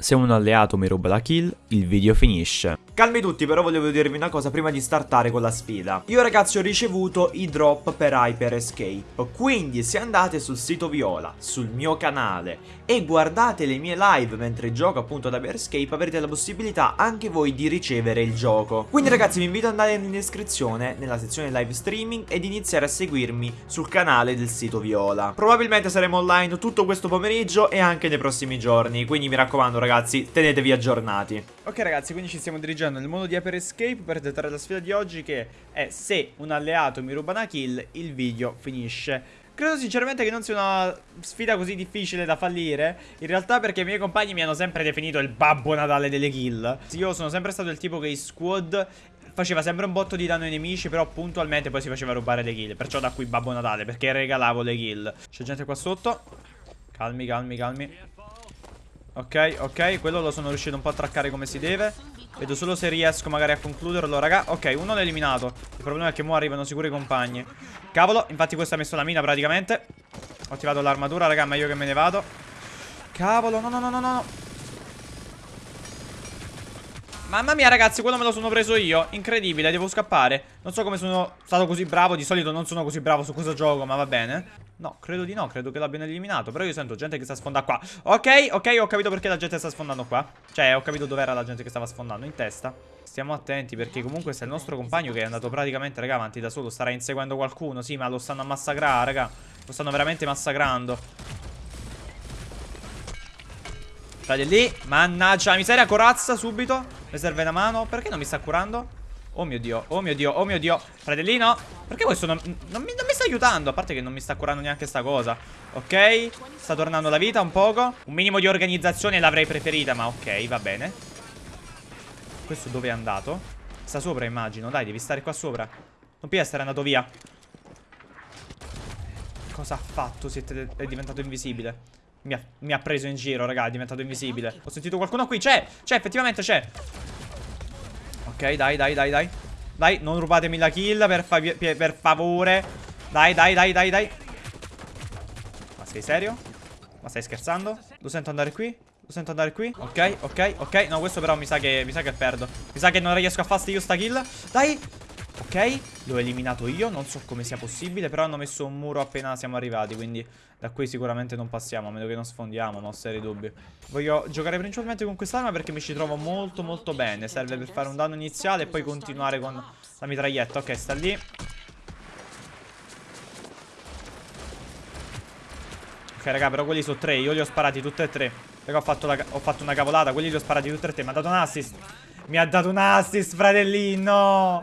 Se un alleato mi ruba la kill, il video finisce. Calmi tutti, però volevo dirvi una cosa prima di startare con la sfida. Io ragazzi ho ricevuto i drop per Hyper Escape, quindi se andate sul sito Viola, sul mio canale e guardate le mie live mentre gioco appunto ad Hyper Escape avrete la possibilità anche voi di ricevere il gioco. Quindi ragazzi vi invito ad andare in descrizione nella sezione live streaming ed iniziare a seguirmi sul canale del sito Viola. Probabilmente saremo online tutto questo pomeriggio e anche nei prossimi giorni, quindi mi raccomando ragazzi tenetevi aggiornati. Ok ragazzi, quindi ci stiamo dirigendo nel mondo di Hyper Escape per tentare la sfida di oggi che è se un alleato mi ruba una kill, il video finisce. Credo sinceramente che non sia una sfida così difficile da fallire In realtà perché i miei compagni mi hanno sempre definito il babbo natale delle kill Io sono sempre stato il tipo che in squad faceva sempre un botto di danno ai nemici Però puntualmente poi si faceva rubare le kill Perciò da qui babbo natale perché regalavo le kill C'è gente qua sotto Calmi, calmi, calmi Ok, ok, quello lo sono riuscito un po' a traccare come si deve. Vedo solo se riesco magari a concluderlo, raga. Ok, uno l'ho eliminato. Il problema è che mo arrivano sicuri i compagni. Cavolo, infatti questo ha messo la mina praticamente. Ho attivato l'armatura, raga, meglio che me ne vado. Cavolo, no, no, no, no, no. Mamma mia ragazzi, quello me lo sono preso io. Incredibile, devo scappare. Non so come sono stato così bravo. Di solito non sono così bravo su questo gioco, ma va bene No, credo di no, credo che l'abbiano eliminato Però io sento gente che sta sfondando qua. Ok, ok, ho capito perché la gente sta sfondando qua. Cioè, ho capito dov'era la gente che stava sfondando In testa. Stiamo attenti perché comunque se il nostro compagno che è andato praticamente, raga, avanti da solo Starà inseguendo qualcuno Sì, ma lo stanno a massacrare, raga. Lo stanno veramente massacrando. State lì Mannaggia miseria, corazza subito. Mi serve una mano. Perché non mi sta curando? Oh mio dio, oh mio dio, oh mio dio. Fratellino Perché questo non, non, mi, non, mi, sta aiutando? A parte che non mi sta curando neanche sta cosa. Ok Sta tornando la vita un poco. Un minimo di organizzazione l'avrei preferita Ma ok, va bene. Questo dove è andato? Sta sopra immagino. Dai, devi stare qua sopra. Non puoi essere andato via. Cosa ha fatto? Siete, è diventato invisibile. Mi ha, mi ha preso in giro, raga È diventato invisibile. Ho sentito qualcuno qui. C'è, c'è, effettivamente c'è Ok, dai, dai, dai, dai. Dai, non rubatemi la kill per, fa per favore. Dai, dai, dai, dai, dai. Ma sei serio? Ma stai scherzando? Lo sento andare qui? Lo sento andare qui? Ok, ok, ok. No, questo però mi sa che, mi sa che perdo. Mi sa che non riesco a fare io sta kill. Dai. Ok, l'ho eliminato io, non so come sia possibile, però hanno messo un muro appena siamo arrivati, quindi da qui sicuramente non passiamo, a meno che non sfondiamo, ma ho seri dubbi. Voglio giocare principalmente con quest'arma perché mi ci trovo molto molto bene, serve per fare un danno iniziale e poi continuare con la mitraglietta. Ok, sta lì. Ok, raga, però quelli sono tre, io li ho sparati tutti e tre. Raga, ho fatto, la, ho fatto una cavolata, quelli li ho sparati tutti e tre, mi ha dato un assist. Mi ha dato un assist, fratellino.